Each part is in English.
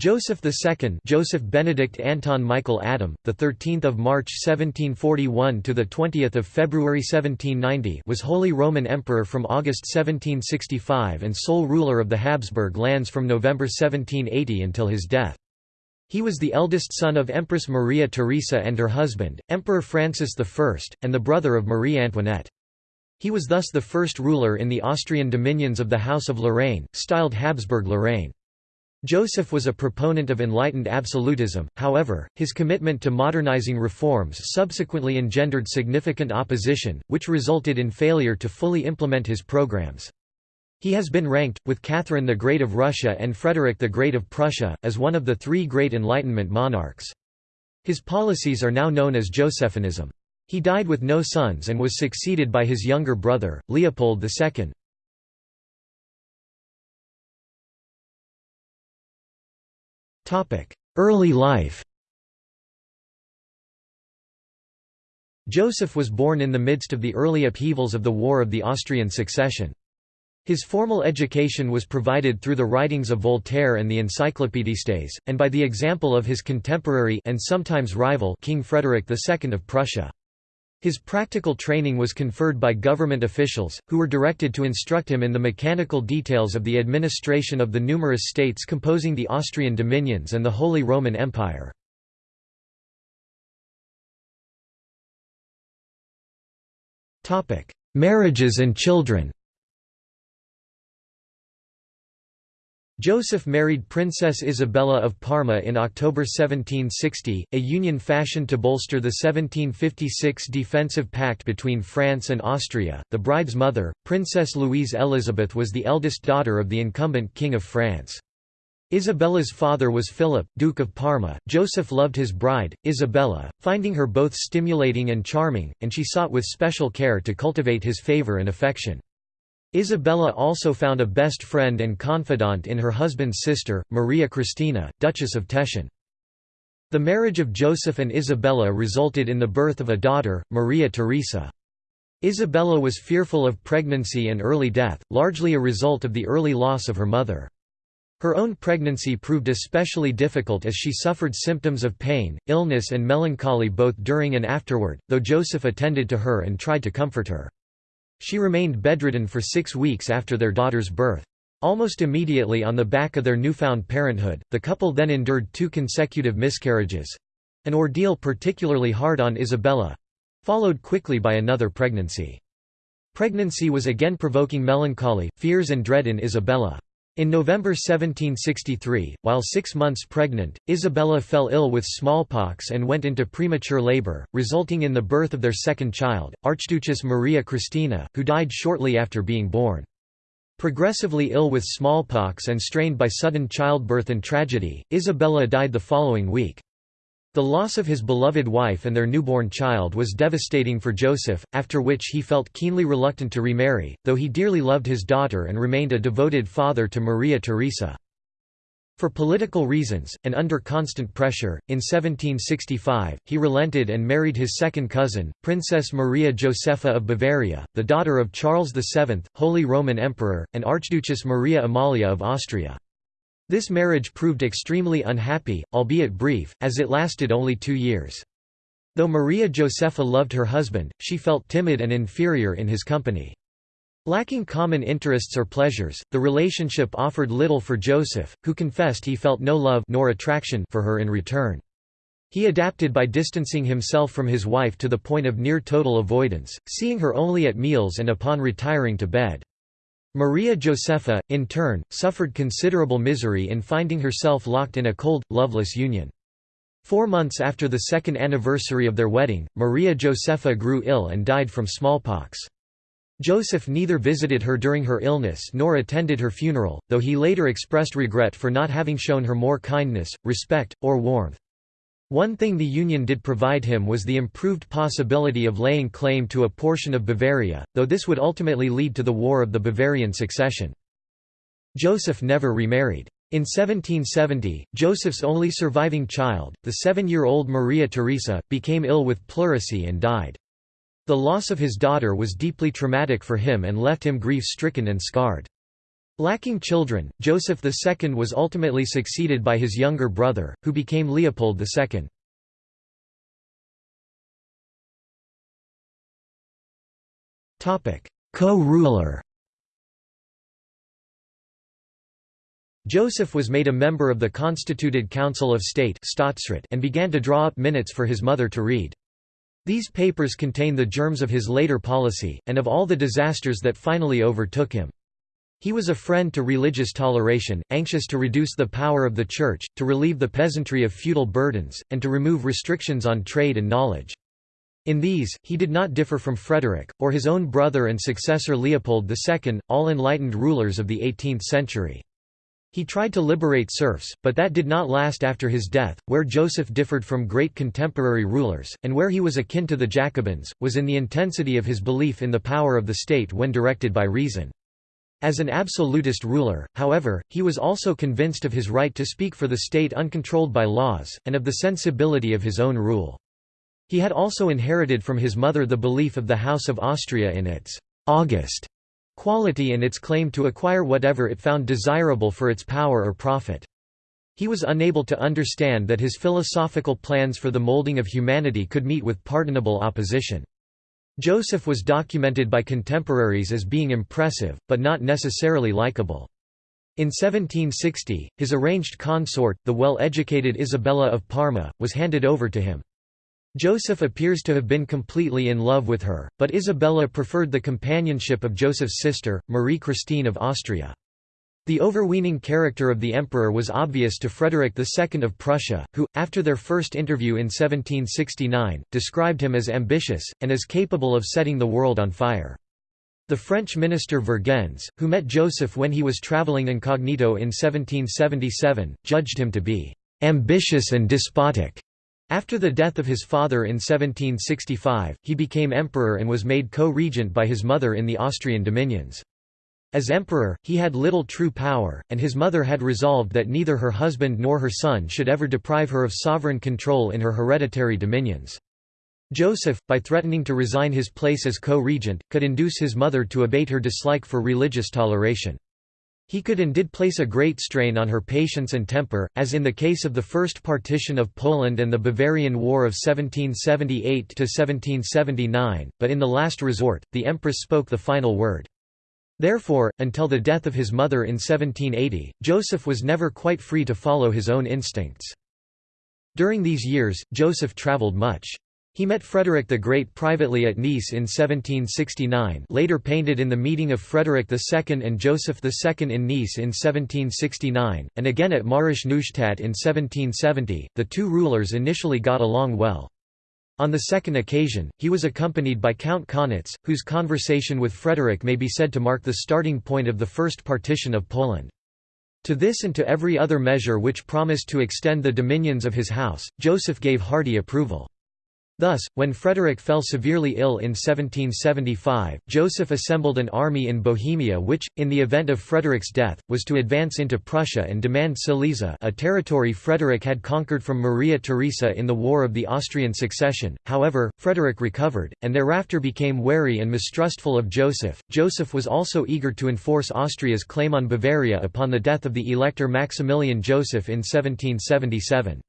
Joseph II, Joseph Benedict Anton Michael Adam, the 13th of March 1741 to the 20th of February 1790, was Holy Roman Emperor from August 1765 and sole ruler of the Habsburg lands from November 1780 until his death. He was the eldest son of Empress Maria Theresa and her husband, Emperor Francis I, and the brother of Marie Antoinette. He was thus the first ruler in the Austrian dominions of the House of Lorraine, styled Habsburg-Lorraine. Joseph was a proponent of enlightened absolutism, however, his commitment to modernizing reforms subsequently engendered significant opposition, which resulted in failure to fully implement his programs. He has been ranked, with Catherine the Great of Russia and Frederick the Great of Prussia, as one of the three great Enlightenment monarchs. His policies are now known as Josephinism. He died with no sons and was succeeded by his younger brother, Leopold II. Early life Joseph was born in the midst of the early upheavals of the War of the Austrian Succession. His formal education was provided through the writings of Voltaire and the Encyclopédistes, and by the example of his contemporary and sometimes rival King Frederick II of Prussia. His practical training was conferred by government officials, who were directed to instruct him in the mechanical details of the administration of the numerous states composing the Austrian dominions and the Holy Roman Empire. Marriages and children Joseph married Princess Isabella of Parma in October 1760, a union fashioned to bolster the 1756 defensive pact between France and Austria. The bride's mother, Princess Louise Elizabeth, was the eldest daughter of the incumbent King of France. Isabella's father was Philip, Duke of Parma. Joseph loved his bride, Isabella, finding her both stimulating and charming, and she sought with special care to cultivate his favor and affection. Isabella also found a best friend and confidant in her husband's sister, Maria Christina, Duchess of Teschen. The marriage of Joseph and Isabella resulted in the birth of a daughter, Maria Theresa. Isabella was fearful of pregnancy and early death, largely a result of the early loss of her mother. Her own pregnancy proved especially difficult as she suffered symptoms of pain, illness and melancholy both during and afterward, though Joseph attended to her and tried to comfort her. She remained bedridden for six weeks after their daughter's birth. Almost immediately on the back of their newfound parenthood, the couple then endured two consecutive miscarriages—an ordeal particularly hard on Isabella—followed quickly by another pregnancy. Pregnancy was again provoking melancholy, fears and dread in Isabella. In November 1763, while six months pregnant, Isabella fell ill with smallpox and went into premature labor, resulting in the birth of their second child, Archduchess Maria Christina, who died shortly after being born. Progressively ill with smallpox and strained by sudden childbirth and tragedy, Isabella died the following week. The loss of his beloved wife and their newborn child was devastating for Joseph, after which he felt keenly reluctant to remarry, though he dearly loved his daughter and remained a devoted father to Maria Theresa. For political reasons, and under constant pressure, in 1765, he relented and married his second cousin, Princess Maria Josepha of Bavaria, the daughter of Charles VII, Holy Roman Emperor, and Archduchess Maria Amalia of Austria. This marriage proved extremely unhappy, albeit brief, as it lasted only two years. Though Maria Josepha loved her husband, she felt timid and inferior in his company. Lacking common interests or pleasures, the relationship offered little for Joseph, who confessed he felt no love nor attraction for her in return. He adapted by distancing himself from his wife to the point of near total avoidance, seeing her only at meals and upon retiring to bed. Maria Josepha, in turn, suffered considerable misery in finding herself locked in a cold, loveless union. Four months after the second anniversary of their wedding, Maria Josepha grew ill and died from smallpox. Joseph neither visited her during her illness nor attended her funeral, though he later expressed regret for not having shown her more kindness, respect, or warmth. One thing the Union did provide him was the improved possibility of laying claim to a portion of Bavaria, though this would ultimately lead to the War of the Bavarian Succession. Joseph never remarried. In 1770, Joseph's only surviving child, the seven-year-old Maria Theresa, became ill with pleurisy and died. The loss of his daughter was deeply traumatic for him and left him grief-stricken and scarred. Lacking children, Joseph II was ultimately succeeded by his younger brother, who became Leopold II. Co-ruler Joseph was made a member of the Constituted Council of State and began to draw up minutes for his mother to read. These papers contain the germs of his later policy, and of all the disasters that finally overtook him. He was a friend to religious toleration, anxious to reduce the power of the Church, to relieve the peasantry of feudal burdens, and to remove restrictions on trade and knowledge. In these, he did not differ from Frederick, or his own brother and successor Leopold II, all enlightened rulers of the 18th century. He tried to liberate serfs, but that did not last after his death. Where Joseph differed from great contemporary rulers, and where he was akin to the Jacobins, was in the intensity of his belief in the power of the state when directed by reason. As an absolutist ruler, however, he was also convinced of his right to speak for the state uncontrolled by laws, and of the sensibility of his own rule. He had also inherited from his mother the belief of the House of Austria in its august quality and its claim to acquire whatever it found desirable for its power or profit. He was unable to understand that his philosophical plans for the molding of humanity could meet with pardonable opposition. Joseph was documented by contemporaries as being impressive, but not necessarily likable. In 1760, his arranged consort, the well-educated Isabella of Parma, was handed over to him. Joseph appears to have been completely in love with her, but Isabella preferred the companionship of Joseph's sister, Marie Christine of Austria. The overweening character of the emperor was obvious to Frederick II of Prussia, who, after their first interview in 1769, described him as ambitious, and as capable of setting the world on fire. The French minister Vergennes, who met Joseph when he was travelling incognito in 1777, judged him to be "...ambitious and despotic." After the death of his father in 1765, he became emperor and was made co-regent by his mother in the Austrian dominions. As emperor, he had little true power, and his mother had resolved that neither her husband nor her son should ever deprive her of sovereign control in her hereditary dominions. Joseph, by threatening to resign his place as co-regent, could induce his mother to abate her dislike for religious toleration. He could and did place a great strain on her patience and temper, as in the case of the first partition of Poland and the Bavarian War of 1778–1779, but in the last resort, the empress spoke the final word. Therefore, until the death of his mother in 1780, Joseph was never quite free to follow his own instincts. During these years, Joseph travelled much. He met Frederick the Great privately at Nice in 1769 later painted in the meeting of Frederick II and Joseph II in Nice in 1769, and again at Mährisch Neustadt in 1770. The two rulers initially got along well. On the second occasion, he was accompanied by Count Kaunitz, whose conversation with Frederick may be said to mark the starting point of the first partition of Poland. To this and to every other measure which promised to extend the dominions of his house, Joseph gave hearty approval. Thus, when Frederick fell severely ill in 1775, Joseph assembled an army in Bohemia which, in the event of Frederick's death, was to advance into Prussia and demand Silesia a territory Frederick had conquered from Maria Theresa in the War of the Austrian Succession. However, Frederick recovered, and thereafter became wary and mistrustful of Joseph. Joseph was also eager to enforce Austria's claim on Bavaria upon the death of the Elector Maximilian Joseph in 1777.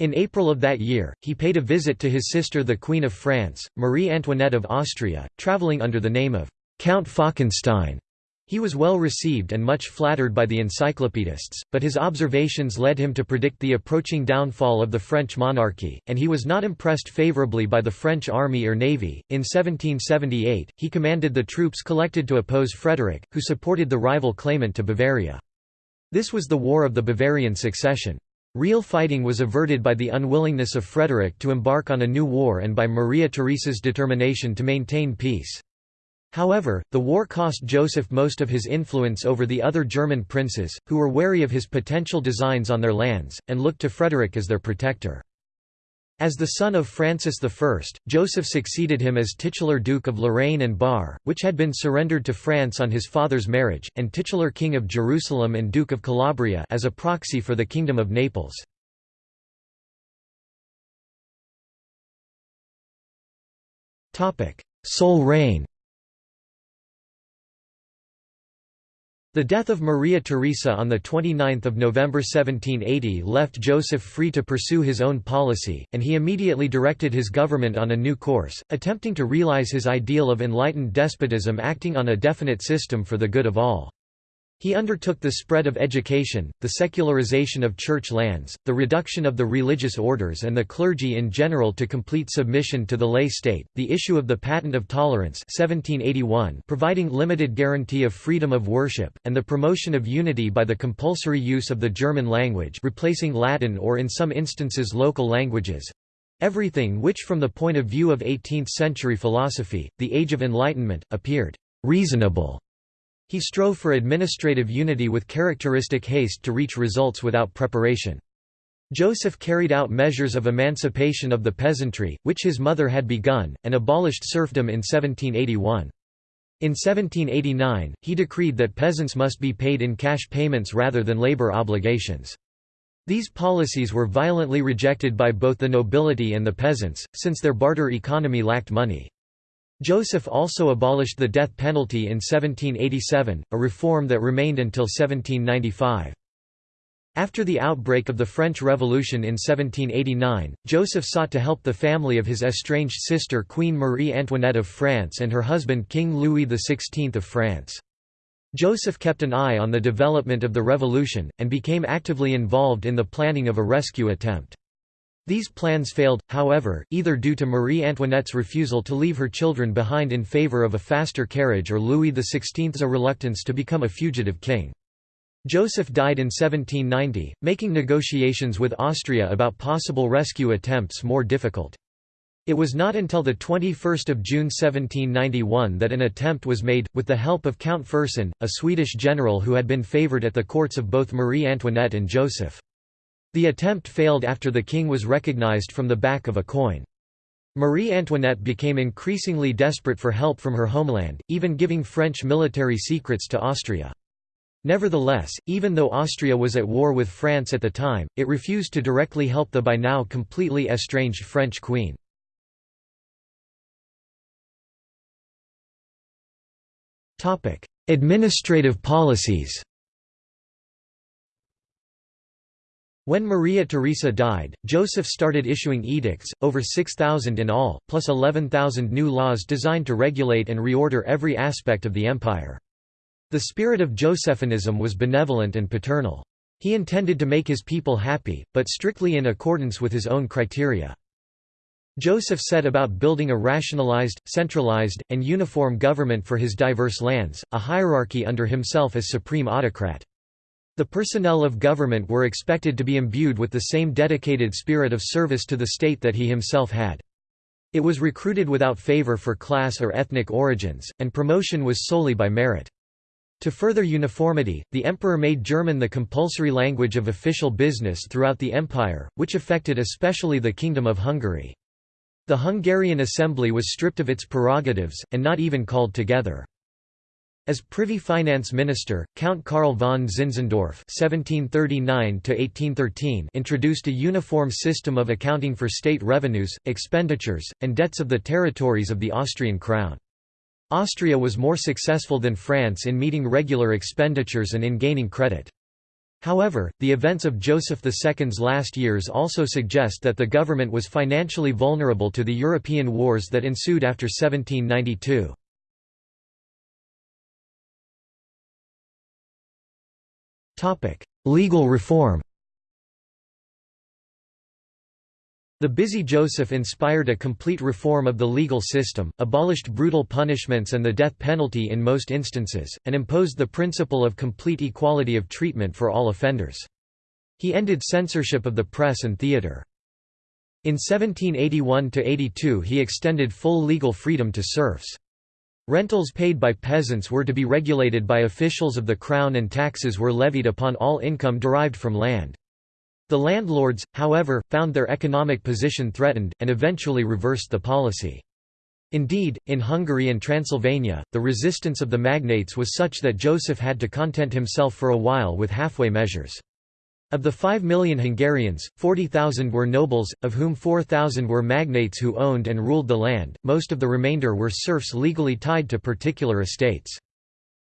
In April of that year, he paid a visit to his sister the Queen of France, Marie Antoinette of Austria, travelling under the name of Count Falkenstein. He was well received and much flattered by the encyclopedists, but his observations led him to predict the approaching downfall of the French monarchy, and he was not impressed favourably by the French army or navy. In 1778, he commanded the troops collected to oppose Frederick, who supported the rival claimant to Bavaria. This was the War of the Bavarian Succession. Real fighting was averted by the unwillingness of Frederick to embark on a new war and by Maria Theresa's determination to maintain peace. However, the war cost Joseph most of his influence over the other German princes, who were wary of his potential designs on their lands, and looked to Frederick as their protector. As the son of Francis I, Joseph succeeded him as titular Duke of Lorraine and Bar, which had been surrendered to France on his father's marriage, and titular King of Jerusalem and Duke of Calabria as a proxy for the Kingdom of Naples. Sole reign The death of Maria Theresa on 29 November 1780 left Joseph free to pursue his own policy, and he immediately directed his government on a new course, attempting to realize his ideal of enlightened despotism acting on a definite system for the good of all. He undertook the spread of education, the secularization of church lands, the reduction of the religious orders and the clergy in general to complete submission to the lay state, the issue of the Patent of Tolerance 1781 providing limited guarantee of freedom of worship, and the promotion of unity by the compulsory use of the German language replacing Latin or in some instances local languages—everything which from the point of view of 18th-century philosophy, the Age of Enlightenment, appeared «reasonable» He strove for administrative unity with characteristic haste to reach results without preparation. Joseph carried out measures of emancipation of the peasantry, which his mother had begun, and abolished serfdom in 1781. In 1789, he decreed that peasants must be paid in cash payments rather than labor obligations. These policies were violently rejected by both the nobility and the peasants, since their barter economy lacked money. Joseph also abolished the death penalty in 1787, a reform that remained until 1795. After the outbreak of the French Revolution in 1789, Joseph sought to help the family of his estranged sister Queen Marie Antoinette of France and her husband King Louis XVI of France. Joseph kept an eye on the development of the revolution, and became actively involved in the planning of a rescue attempt. These plans failed, however, either due to Marie Antoinette's refusal to leave her children behind in favor of a faster carriage or Louis XVI's reluctance to become a fugitive king. Joseph died in 1790, making negotiations with Austria about possible rescue attempts more difficult. It was not until 21 June 1791 that an attempt was made, with the help of Count Fersen, a Swedish general who had been favoured at the courts of both Marie Antoinette and Joseph. The attempt failed after the king was recognized from the back of a coin. Marie Antoinette became increasingly desperate for help from her homeland, even giving French military secrets to Austria. Nevertheless, even though Austria was at war with France at the time, it refused to directly help the by now completely estranged French queen. Administrative policies When Maria Theresa died, Joseph started issuing edicts, over 6,000 in all, plus 11,000 new laws designed to regulate and reorder every aspect of the empire. The spirit of Josephinism was benevolent and paternal. He intended to make his people happy, but strictly in accordance with his own criteria. Joseph set about building a rationalized, centralized, and uniform government for his diverse lands, a hierarchy under himself as supreme autocrat. The personnel of government were expected to be imbued with the same dedicated spirit of service to the state that he himself had. It was recruited without favor for class or ethnic origins, and promotion was solely by merit. To further uniformity, the emperor made German the compulsory language of official business throughout the empire, which affected especially the Kingdom of Hungary. The Hungarian assembly was stripped of its prerogatives, and not even called together. As Privy Finance Minister, Count Karl von Zinzendorf (1739–1813) introduced a uniform system of accounting for state revenues, expenditures, and debts of the territories of the Austrian crown. Austria was more successful than France in meeting regular expenditures and in gaining credit. However, the events of Joseph II's last years also suggest that the government was financially vulnerable to the European wars that ensued after 1792. Legal reform The busy Joseph inspired a complete reform of the legal system, abolished brutal punishments and the death penalty in most instances, and imposed the principle of complete equality of treatment for all offenders. He ended censorship of the press and theatre. In 1781–82 he extended full legal freedom to serfs. Rentals paid by peasants were to be regulated by officials of the crown and taxes were levied upon all income derived from land. The landlords, however, found their economic position threatened, and eventually reversed the policy. Indeed, in Hungary and Transylvania, the resistance of the magnates was such that Joseph had to content himself for a while with halfway measures. Of the 5 million Hungarians, 40,000 were nobles, of whom 4,000 were magnates who owned and ruled the land, most of the remainder were serfs legally tied to particular estates.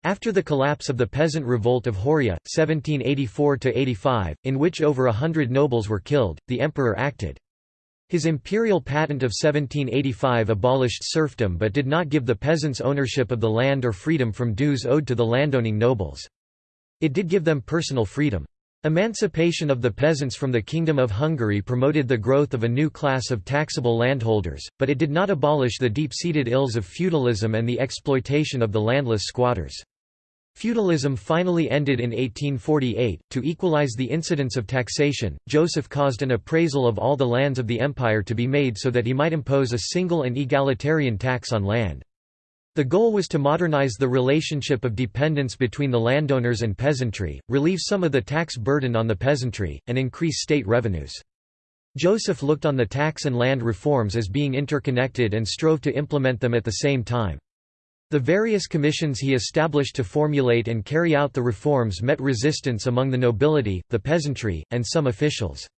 After the collapse of the Peasant Revolt of Horia, 1784–85, in which over a hundred nobles were killed, the emperor acted. His imperial patent of 1785 abolished serfdom but did not give the peasants ownership of the land or freedom from dues owed to the landowning nobles. It did give them personal freedom. Emancipation of the peasants from the Kingdom of Hungary promoted the growth of a new class of taxable landholders, but it did not abolish the deep-seated ills of feudalism and the exploitation of the landless squatters. Feudalism finally ended in 1848. To equalize the incidence of taxation, Joseph caused an appraisal of all the lands of the empire to be made so that he might impose a single and egalitarian tax on land. The goal was to modernize the relationship of dependence between the landowners and peasantry, relieve some of the tax burden on the peasantry, and increase state revenues. Joseph looked on the tax and land reforms as being interconnected and strove to implement them at the same time. The various commissions he established to formulate and carry out the reforms met resistance among the nobility, the peasantry, and some officials.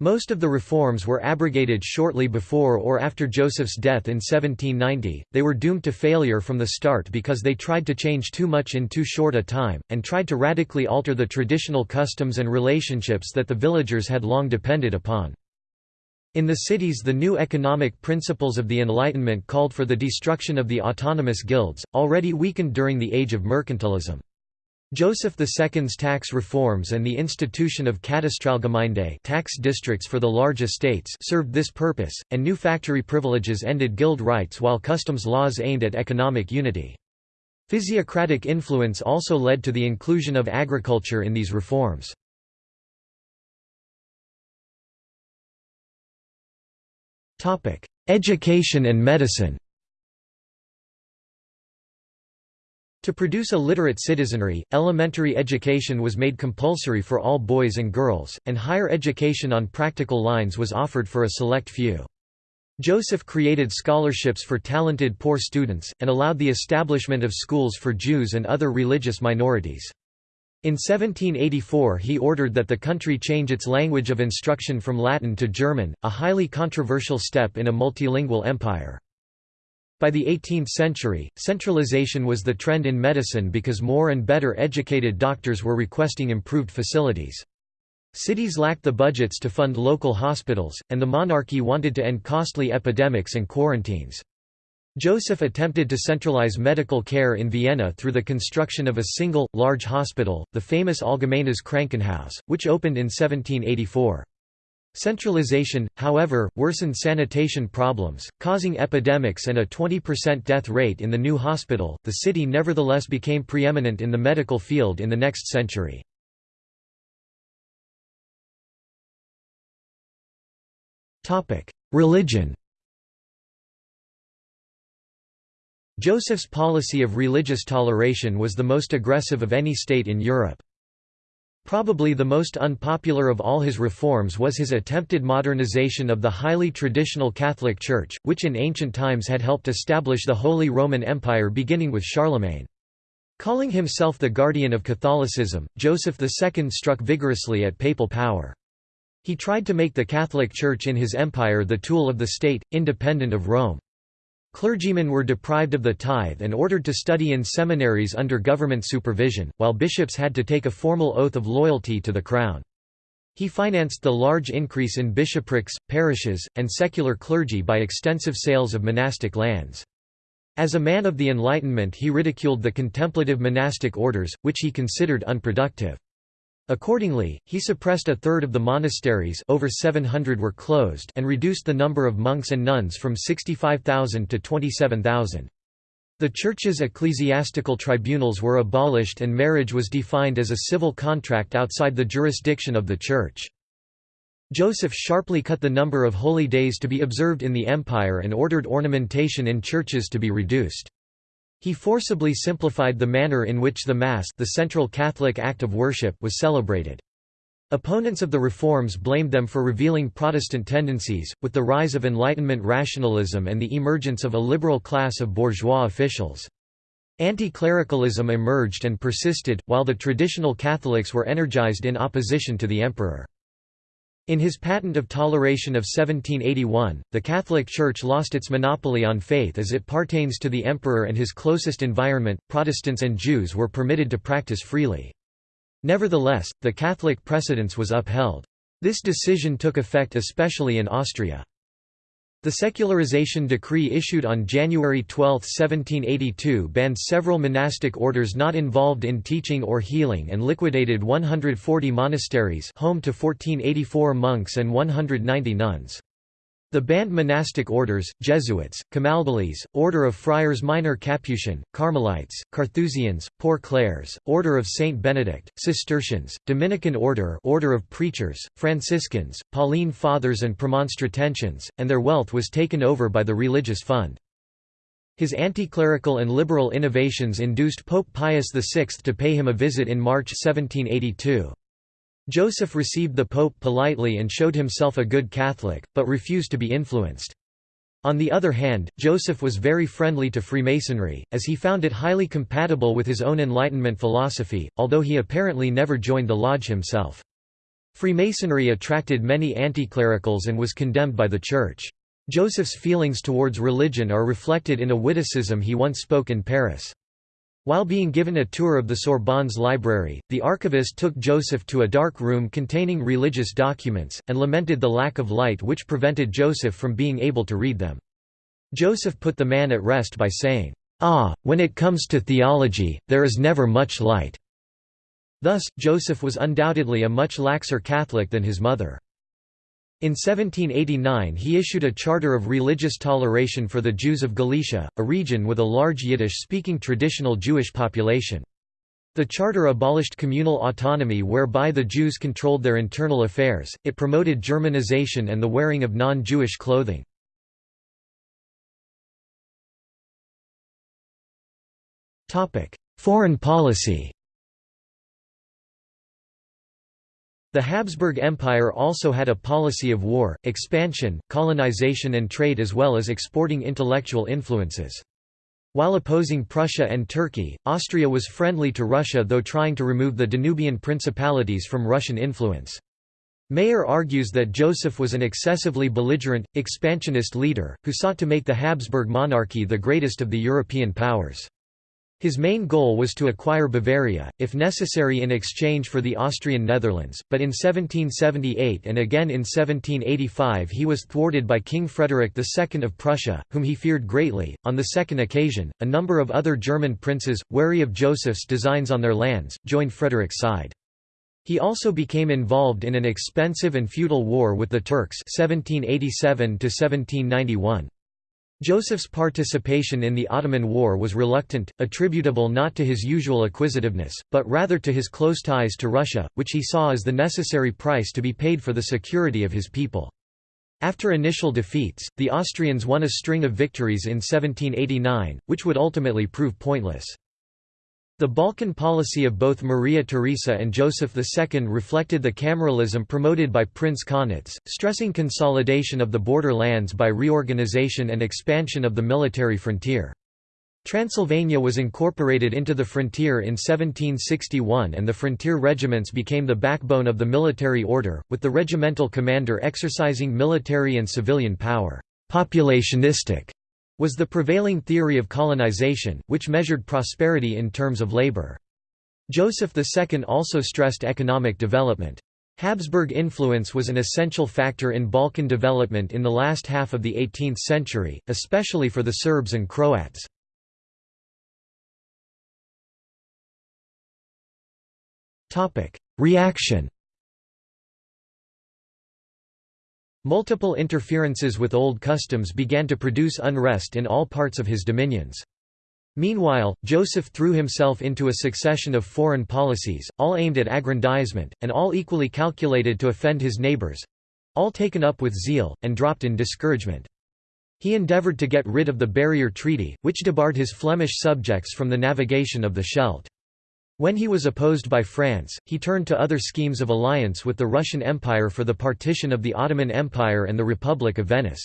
Most of the reforms were abrogated shortly before or after Joseph's death in 1790. They were doomed to failure from the start because they tried to change too much in too short a time, and tried to radically alter the traditional customs and relationships that the villagers had long depended upon. In the cities the new economic principles of the Enlightenment called for the destruction of the autonomous guilds, already weakened during the age of mercantilism. Joseph II's tax reforms and the institution of Katastralgemeinde tax districts for the large estates served this purpose, and new factory privileges ended guild rights while customs laws aimed at economic unity. Physiocratic influence also led to the inclusion of agriculture in these reforms. Education and medicine To produce a literate citizenry, elementary education was made compulsory for all boys and girls, and higher education on practical lines was offered for a select few. Joseph created scholarships for talented poor students, and allowed the establishment of schools for Jews and other religious minorities. In 1784 he ordered that the country change its language of instruction from Latin to German, a highly controversial step in a multilingual empire. By the 18th century, centralization was the trend in medicine because more and better educated doctors were requesting improved facilities. Cities lacked the budgets to fund local hospitals, and the monarchy wanted to end costly epidemics and quarantines. Joseph attempted to centralize medical care in Vienna through the construction of a single, large hospital, the famous Allgemeines Krankenhaus, which opened in 1784. Centralization, however, worsened sanitation problems, causing epidemics and a 20% death rate in the new hospital. The city nevertheless became preeminent in the medical field in the next century. Topic: Religion Joseph's policy of religious toleration was the most aggressive of any state in Europe. Probably the most unpopular of all his reforms was his attempted modernization of the highly traditional Catholic Church, which in ancient times had helped establish the Holy Roman Empire beginning with Charlemagne. Calling himself the guardian of Catholicism, Joseph II struck vigorously at papal power. He tried to make the Catholic Church in his empire the tool of the state, independent of Rome. Clergymen were deprived of the tithe and ordered to study in seminaries under government supervision, while bishops had to take a formal oath of loyalty to the crown. He financed the large increase in bishoprics, parishes, and secular clergy by extensive sales of monastic lands. As a man of the Enlightenment he ridiculed the contemplative monastic orders, which he considered unproductive. Accordingly, he suppressed a third of the monasteries over 700 were closed and reduced the number of monks and nuns from 65,000 to 27,000. The Church's ecclesiastical tribunals were abolished and marriage was defined as a civil contract outside the jurisdiction of the Church. Joseph sharply cut the number of holy days to be observed in the empire and ordered ornamentation in churches to be reduced. He forcibly simplified the manner in which the Mass the central Catholic act of worship was celebrated. Opponents of the reforms blamed them for revealing Protestant tendencies, with the rise of Enlightenment rationalism and the emergence of a liberal class of bourgeois officials. Anti-clericalism emerged and persisted, while the traditional Catholics were energized in opposition to the emperor. In his Patent of Toleration of 1781, the Catholic Church lost its monopoly on faith as it pertains to the emperor and his closest environment, Protestants and Jews were permitted to practice freely. Nevertheless, the Catholic precedence was upheld. This decision took effect especially in Austria. The secularization decree issued on January 12, 1782 banned several monastic orders not involved in teaching or healing and liquidated 140 monasteries home to 1484 monks and 190 nuns. The banned monastic orders, Jesuits, Camaldolese, Order of Friars Minor Capuchin, Carmelites, Carthusians, Poor Clares, Order of Saint Benedict, Cistercians, Dominican Order Order of Preachers, Franciscans, Pauline Fathers and Premonstratensians, and their wealth was taken over by the religious fund. His anti-clerical and liberal innovations induced Pope Pius VI to pay him a visit in March 1782. Joseph received the Pope politely and showed himself a good Catholic, but refused to be influenced. On the other hand, Joseph was very friendly to Freemasonry, as he found it highly compatible with his own Enlightenment philosophy, although he apparently never joined the lodge himself. Freemasonry attracted many anticlericals and was condemned by the Church. Joseph's feelings towards religion are reflected in a witticism he once spoke in Paris. While being given a tour of the Sorbonne's library, the archivist took Joseph to a dark room containing religious documents, and lamented the lack of light which prevented Joseph from being able to read them. Joseph put the man at rest by saying, "'Ah, when it comes to theology, there is never much light." Thus, Joseph was undoubtedly a much laxer Catholic than his mother. In 1789 he issued a charter of religious toleration for the Jews of Galicia, a region with a large Yiddish-speaking traditional Jewish population. The charter abolished communal autonomy whereby the Jews controlled their internal affairs, it promoted Germanization and the wearing of non-Jewish clothing. Foreign policy The Habsburg Empire also had a policy of war, expansion, colonization and trade as well as exporting intellectual influences. While opposing Prussia and Turkey, Austria was friendly to Russia though trying to remove the Danubian principalities from Russian influence. Mayer argues that Joseph was an excessively belligerent, expansionist leader, who sought to make the Habsburg monarchy the greatest of the European powers. His main goal was to acquire Bavaria, if necessary in exchange for the Austrian Netherlands, but in 1778 and again in 1785 he was thwarted by King Frederick II of Prussia, whom he feared greatly. On the second occasion, a number of other German princes, wary of Joseph's designs on their lands, joined Frederick's side. He also became involved in an expensive and futile war with the Turks 1787 -1791. Joseph's participation in the Ottoman War was reluctant, attributable not to his usual acquisitiveness, but rather to his close ties to Russia, which he saw as the necessary price to be paid for the security of his people. After initial defeats, the Austrians won a string of victories in 1789, which would ultimately prove pointless. The Balkan policy of both Maria Theresa and Joseph II reflected the cameralism promoted by Prince Kaunitz, stressing consolidation of the border lands by reorganization and expansion of the military frontier. Transylvania was incorporated into the frontier in 1761 and the frontier regiments became the backbone of the military order, with the regimental commander exercising military and civilian power. Populationistic was the prevailing theory of colonization, which measured prosperity in terms of labor. Joseph II also stressed economic development. Habsburg influence was an essential factor in Balkan development in the last half of the 18th century, especially for the Serbs and Croats. Reaction Multiple interferences with old customs began to produce unrest in all parts of his dominions. Meanwhile, Joseph threw himself into a succession of foreign policies, all aimed at aggrandizement, and all equally calculated to offend his neighbors—all taken up with zeal, and dropped in discouragement. He endeavored to get rid of the Barrier Treaty, which debarred his Flemish subjects from the navigation of the Scheldt. When he was opposed by France, he turned to other schemes of alliance with the Russian Empire for the partition of the Ottoman Empire and the Republic of Venice.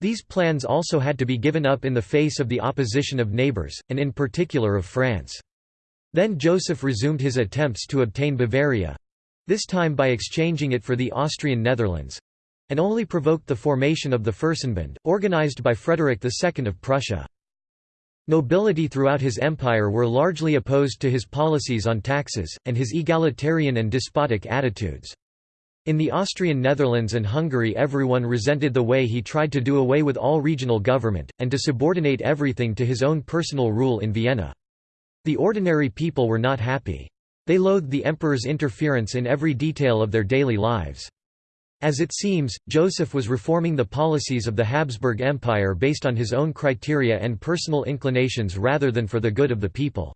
These plans also had to be given up in the face of the opposition of neighbours, and in particular of France. Then Joseph resumed his attempts to obtain Bavaria. this time by exchanging it for the Austrian Netherlands—and only provoked the formation of the Fürstenbund, organized by Frederick II of Prussia. Nobility throughout his empire were largely opposed to his policies on taxes, and his egalitarian and despotic attitudes. In the Austrian Netherlands and Hungary everyone resented the way he tried to do away with all regional government, and to subordinate everything to his own personal rule in Vienna. The ordinary people were not happy. They loathed the emperor's interference in every detail of their daily lives. As it seems, Joseph was reforming the policies of the Habsburg Empire based on his own criteria and personal inclinations rather than for the good of the people.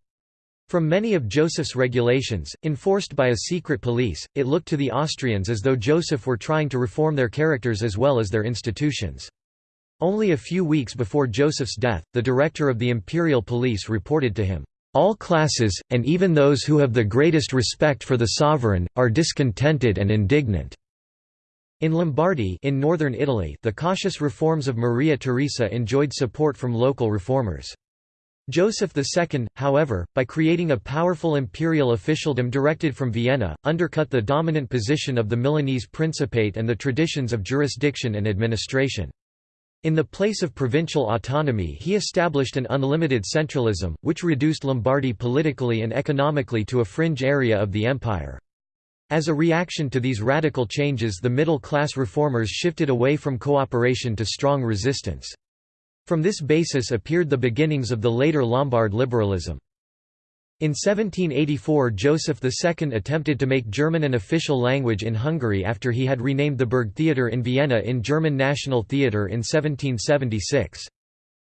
From many of Joseph's regulations, enforced by a secret police, it looked to the Austrians as though Joseph were trying to reform their characters as well as their institutions. Only a few weeks before Joseph's death, the director of the imperial police reported to him, "...all classes, and even those who have the greatest respect for the sovereign, are discontented and indignant." In Lombardy in northern Italy the cautious reforms of Maria Theresa enjoyed support from local reformers. Joseph II, however, by creating a powerful imperial officialdom directed from Vienna, undercut the dominant position of the Milanese Principate and the traditions of jurisdiction and administration. In the place of provincial autonomy he established an unlimited centralism, which reduced Lombardy politically and economically to a fringe area of the empire. As a reaction to these radical changes the middle-class reformers shifted away from cooperation to strong resistance. From this basis appeared the beginnings of the later Lombard liberalism. In 1784 Joseph II attempted to make German an official language in Hungary after he had renamed the Burgtheater in Vienna in German National Theatre in 1776.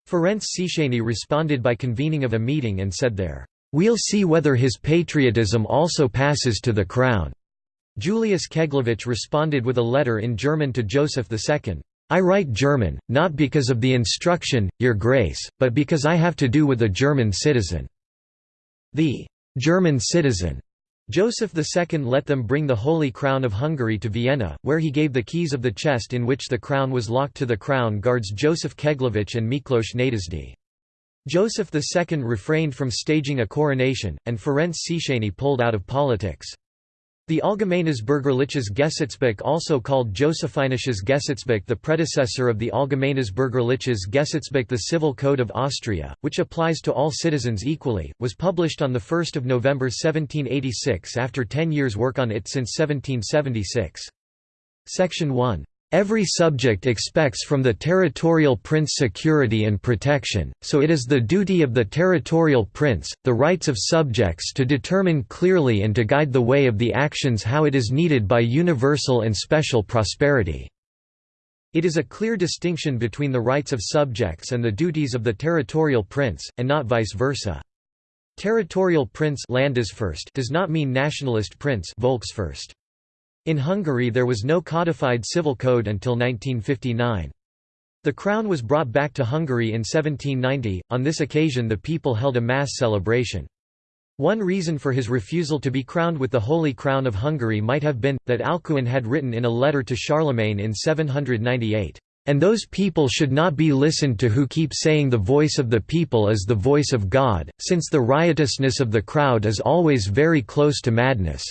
Ferenc Széchenyi responded by convening of a meeting and said there, "'We'll see whether his patriotism also passes to the crown.' Julius Keglevich responded with a letter in German to Joseph II. I write German, not because of the instruction, your grace, but because I have to do with a German citizen." The «German citizen» Joseph II let them bring the Holy Crown of Hungary to Vienna, where he gave the keys of the chest in which the crown was locked to the crown guards Joseph Keglowitsch and Miklos Nádasdy. Joseph II refrained from staging a coronation, and Ferenc Széchenyi pulled out of politics. The Allgemeines Bürgerliches Gesetzbuch also called Josephinisches Gesetzbuch the predecessor of the Allgemeines Bürgerliches Gesetzbuch the Civil Code of Austria, which applies to all citizens equally, was published on 1 November 1786 after ten years' work on it since 1776. Section 1 Every subject expects from the territorial prince security and protection, so it is the duty of the territorial prince, the rights of subjects to determine clearly and to guide the way of the actions how it is needed by universal and special prosperity." It is a clear distinction between the rights of subjects and the duties of the territorial prince, and not vice versa. Territorial prince does not mean nationalist prince Volksfürst. In Hungary there was no codified civil code until 1959. The crown was brought back to Hungary in 1790, on this occasion the people held a mass celebration. One reason for his refusal to be crowned with the Holy Crown of Hungary might have been, that Alcuin had written in a letter to Charlemagne in 798, "...and those people should not be listened to who keep saying the voice of the people is the voice of God, since the riotousness of the crowd is always very close to madness."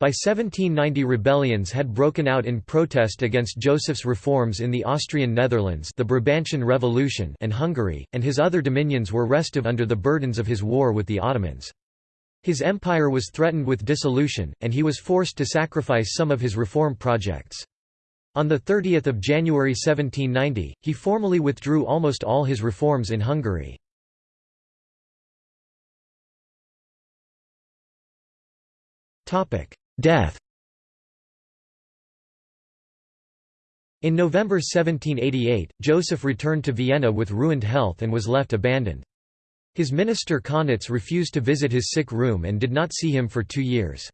By 1790 rebellions had broken out in protest against Joseph's reforms in the Austrian Netherlands the Brabantian Revolution and Hungary, and his other dominions were restive under the burdens of his war with the Ottomans. His empire was threatened with dissolution, and he was forced to sacrifice some of his reform projects. On 30 January 1790, he formally withdrew almost all his reforms in Hungary. Topic: Death In November 1788, Joseph returned to Vienna with ruined health and was left abandoned. His minister Kaunitz refused to visit his sick room and did not see him for two years.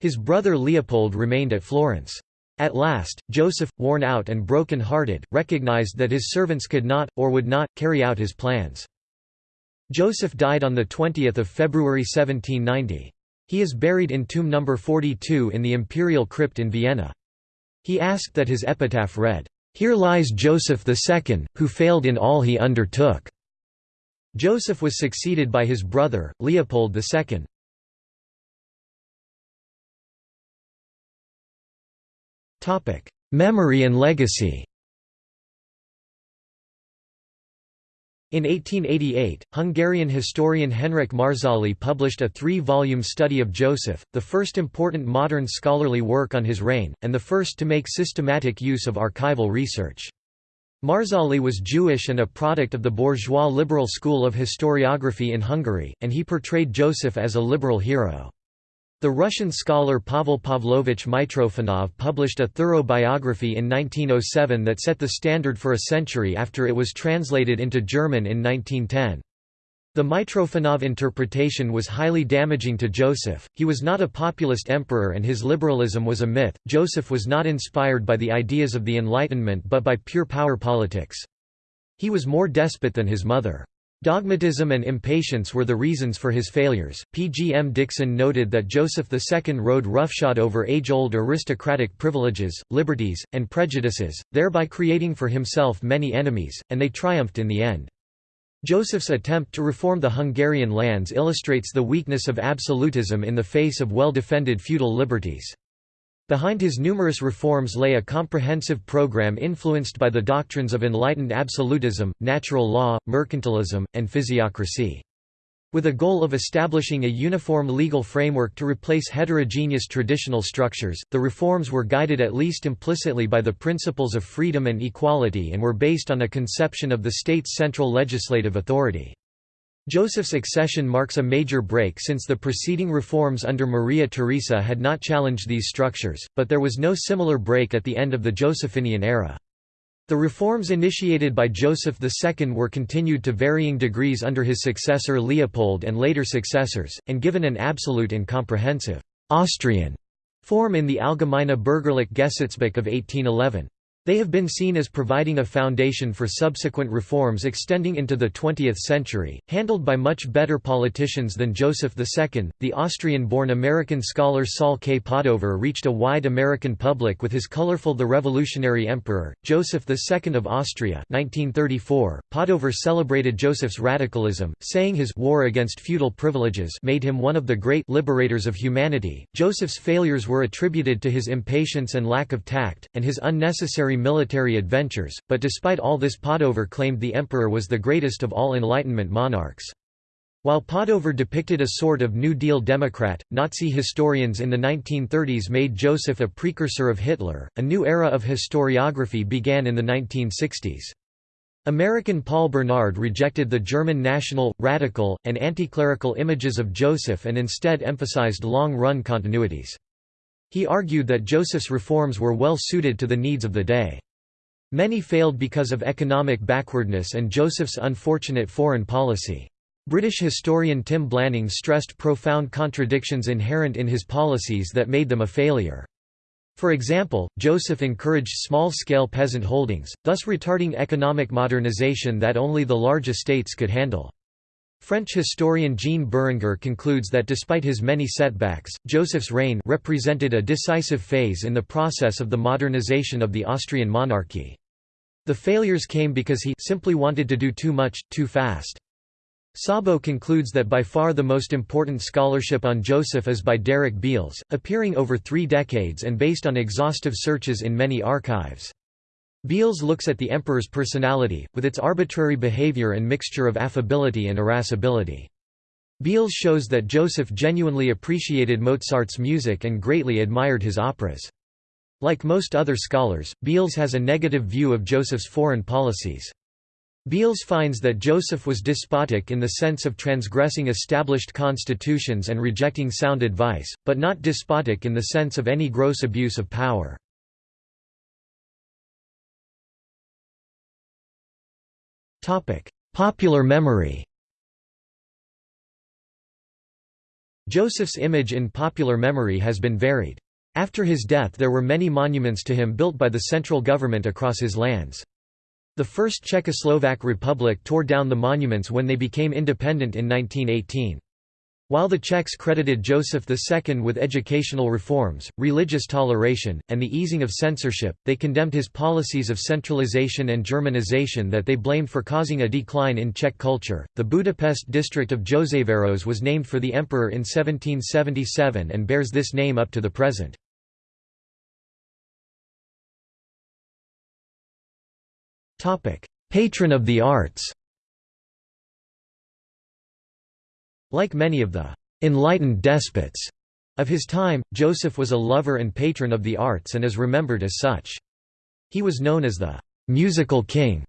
His brother Leopold remained at Florence. At last, Joseph, worn out and broken-hearted, recognized that his servants could not, or would not, carry out his plans. Joseph died on 20 February 1790. He is buried in tomb number 42 in the imperial crypt in Vienna. He asked that his epitaph read, "'Here lies Joseph II, who failed in all he undertook." Joseph was succeeded by his brother, Leopold II. Memory and legacy In 1888, Hungarian historian Henrik Marczali published a three-volume study of Joseph, the first important modern scholarly work on his reign, and the first to make systematic use of archival research. Marczali was Jewish and a product of the bourgeois liberal school of historiography in Hungary, and he portrayed Joseph as a liberal hero. The Russian scholar Pavel Pavlovich Mitrofanov published a thorough biography in 1907 that set the standard for a century after it was translated into German in 1910. The Mitrofanov interpretation was highly damaging to Joseph. He was not a populist emperor and his liberalism was a myth. Joseph was not inspired by the ideas of the Enlightenment but by pure power politics. He was more despot than his mother. Dogmatism and impatience were the reasons for his failures. P. G. M. Dickson noted that Joseph II rode roughshod over age old aristocratic privileges, liberties, and prejudices, thereby creating for himself many enemies, and they triumphed in the end. Joseph's attempt to reform the Hungarian lands illustrates the weakness of absolutism in the face of well defended feudal liberties. Behind his numerous reforms lay a comprehensive program influenced by the doctrines of enlightened absolutism, natural law, mercantilism, and physiocracy. With a goal of establishing a uniform legal framework to replace heterogeneous traditional structures, the reforms were guided at least implicitly by the principles of freedom and equality and were based on a conception of the state's central legislative authority. Joseph's accession marks a major break since the preceding reforms under Maria Theresa had not challenged these structures, but there was no similar break at the end of the Josephinian era. The reforms initiated by Joseph II were continued to varying degrees under his successor Leopold and later successors, and given an absolute and comprehensive Austrian form in the Allgemeine Bürgerliche Gesetzbuch of 1811. They have been seen as providing a foundation for subsequent reforms extending into the 20th century, handled by much better politicians than Joseph II. The Austrian born American scholar Saul K. Padover reached a wide American public with his colorful The Revolutionary Emperor, Joseph II of Austria. 1934. Padover celebrated Joseph's radicalism, saying his war against feudal privileges made him one of the great liberators of humanity. Joseph's failures were attributed to his impatience and lack of tact, and his unnecessary military adventures, but despite all this Padover claimed the emperor was the greatest of all Enlightenment monarchs. While Padover depicted a sort of New Deal Democrat, Nazi historians in the 1930s made Joseph a precursor of Hitler. A new era of historiography began in the 1960s. American Paul Bernard rejected the German national, radical, and anti-clerical images of Joseph and instead emphasized long-run continuities. He argued that Joseph's reforms were well suited to the needs of the day. Many failed because of economic backwardness and Joseph's unfortunate foreign policy. British historian Tim Blanning stressed profound contradictions inherent in his policies that made them a failure. For example, Joseph encouraged small-scale peasant holdings, thus retarding economic modernization that only the large estates could handle. French historian Jean Bérenger concludes that despite his many setbacks, Joseph's reign represented a decisive phase in the process of the modernization of the Austrian monarchy. The failures came because he simply wanted to do too much, too fast. Szabo concludes that by far the most important scholarship on Joseph is by Derek Beales, appearing over three decades and based on exhaustive searches in many archives. Beales looks at the emperor's personality, with its arbitrary behavior and mixture of affability and irascibility. Beales shows that Joseph genuinely appreciated Mozart's music and greatly admired his operas. Like most other scholars, Beales has a negative view of Joseph's foreign policies. Beales finds that Joseph was despotic in the sense of transgressing established constitutions and rejecting sound advice, but not despotic in the sense of any gross abuse of power. Popular memory Joseph's image in popular memory has been varied. After his death there were many monuments to him built by the central government across his lands. The First Czechoslovak Republic tore down the monuments when they became independent in 1918. While the Czechs credited Joseph II with educational reforms, religious toleration, and the easing of censorship, they condemned his policies of centralization and Germanization that they blamed for causing a decline in Czech culture. The Budapest district of Józsefváros was named for the emperor in 1777 and bears this name up to the present. Patron of the arts Like many of the «enlightened despots» of his time, Joseph was a lover and patron of the arts and is remembered as such. He was known as the «musical king»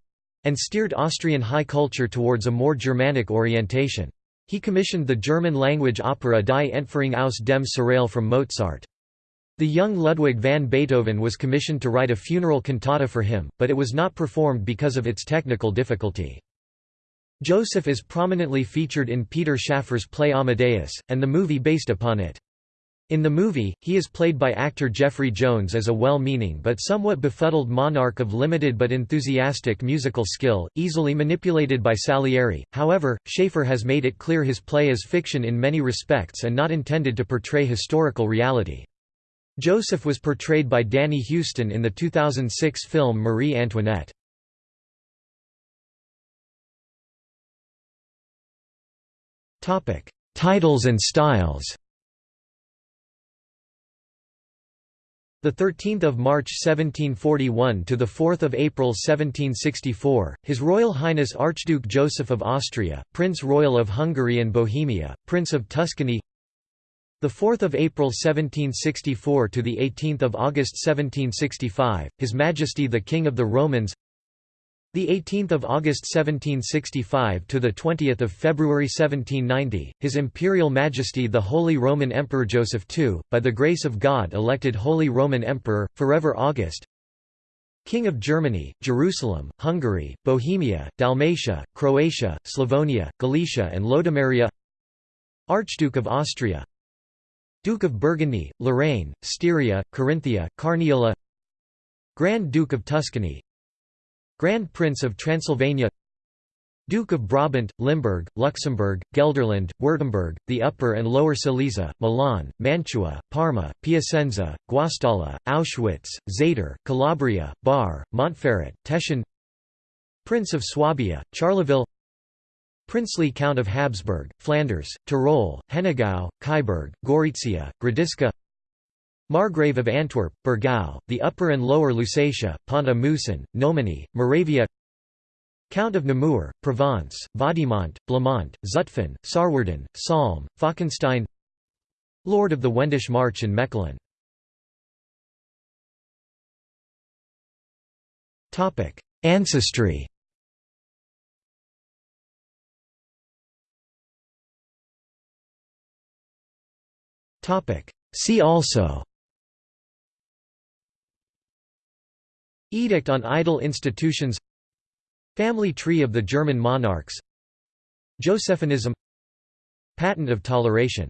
and steered Austrian high culture towards a more Germanic orientation. He commissioned the German-language opera Die Entführung aus dem Serail from Mozart. The young Ludwig van Beethoven was commissioned to write a funeral cantata for him, but it was not performed because of its technical difficulty. Joseph is prominently featured in Peter Shaffer's play Amadeus, and the movie based upon it. In the movie, he is played by actor Jeffrey Jones as a well-meaning but somewhat befuddled monarch of limited but enthusiastic musical skill, easily manipulated by Salieri. However, Shaffer has made it clear his play is fiction in many respects and not intended to portray historical reality. Joseph was portrayed by Danny Huston in the 2006 film Marie Antoinette. Titles and styles. The 13th of March 1741 to the 4th of April 1764, His Royal Highness Archduke Joseph of Austria, Prince Royal of Hungary and Bohemia, Prince of Tuscany. The 4th of April 1764 to the 18th of August 1765, His Majesty the King of the Romans. The 18th of August 1765 to the 20th of February 1790, His Imperial Majesty the Holy Roman Emperor Joseph II, by the grace of God elected Holy Roman Emperor, forever August. King of Germany, Jerusalem, Hungary, Bohemia, Dalmatia, Croatia, Slavonia, Galicia and Lodomeria. Archduke of Austria. Duke of Burgundy, Lorraine, Styria, Carinthia, Carniola. Grand Duke of Tuscany Grand Prince of Transylvania Duke of Brabant, Limburg, Luxembourg, Gelderland, Württemberg, the Upper and Lower Silesia, Milan, Mantua, Parma, Piacenza, Guastalla, Auschwitz, Zator, Calabria, Bar, Montferrat, Teschen Prince of Swabia, Charleville Princely Count of Habsburg, Flanders, Tyrol, Hennegau, Kyburg, Gorizia, Gradisca Margrave of Antwerp, Burgau, the Upper and Lower Lusatia, Pont-à-Mousson, Nomeny, Moravia. Count of Namur, Provence, Vaudemont, Blamont, Zutphen, Sarwerden, Salm, Falkenstein. Lord of the Wendish March and Mechlin Ancestry. See also Edict on idle institutions Family tree of the German monarchs Josephinism Patent of toleration